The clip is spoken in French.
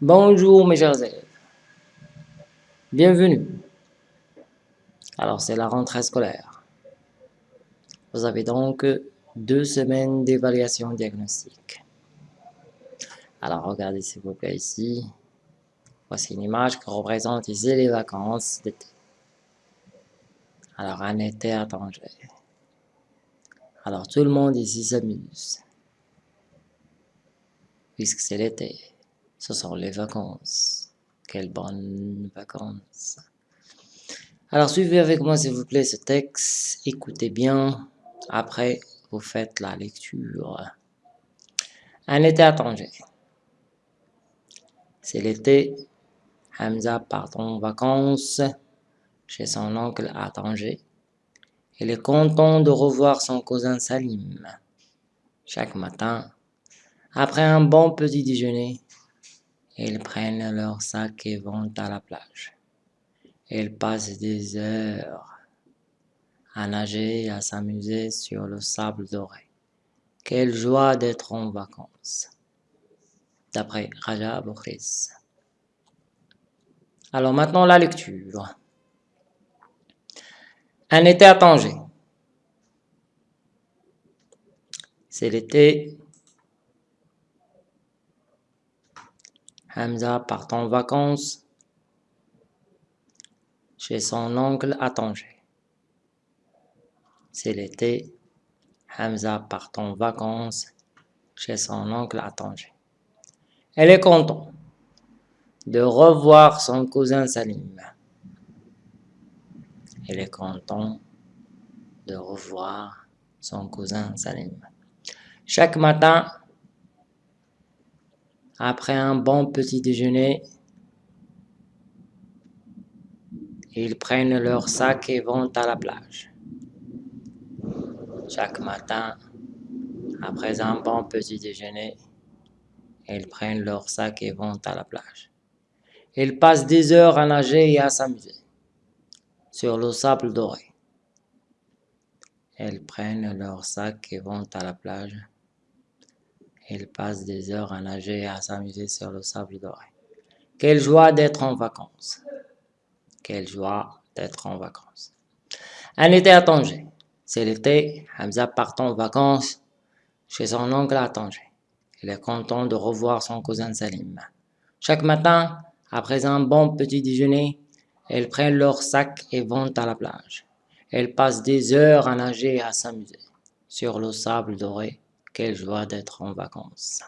Bonjour mes chers élèves, bienvenue. Alors c'est la rentrée scolaire. Vous avez donc deux semaines d'évaluation diagnostique. Alors regardez s'il vous plaît ici. Voici une image qui représente ici les vacances d'été. Alors un été à Tanger. Alors tout le monde ici s'amuse. Puisque c'est l'été. Ce sont les vacances. Quelles bonnes vacances. Alors suivez avec moi s'il vous plaît ce texte. Écoutez bien. Après, vous faites la lecture. Un été à Tanger. C'est l'été. Hamza part en vacances chez son oncle à Tanger. Il est content de revoir son cousin Salim. Chaque matin, après un bon petit déjeuner, ils prennent leur sac et vont à la plage. Ils passent des heures à nager et à s'amuser sur le sable doré. Quelle joie d'être en vacances. D'après Raja Bokhris. Alors maintenant la lecture. Un été à Tanger. C'est l'été. Hamza part en vacances chez son oncle à Tanger. C'est l'été. Hamza part en vacances chez son oncle à Tanger. Elle est contente de revoir son cousin Salim. Elle est contente de revoir son cousin Salim. Chaque matin, après un bon petit déjeuner, ils prennent leur sac et vont à la plage. Chaque matin, après un bon petit déjeuner, ils prennent leur sac et vont à la plage. Ils passent des heures à nager et à s'amuser sur le sable doré. Ils prennent leur sac et vont à la plage. Ils passent des heures à nager et à s'amuser sur le sable doré. Quelle joie d'être en vacances. Quelle joie d'être en vacances. Un été à Tanger. C'est l'été, Hamza part en vacances chez son oncle à Tanger. Il est content de revoir son cousin Salim. Chaque matin, après un bon petit déjeuner, ils prennent leur sac et vont à la plage. Ils passent des heures à nager et à s'amuser. Sur le sable doré, quelle joie d'être en vacances.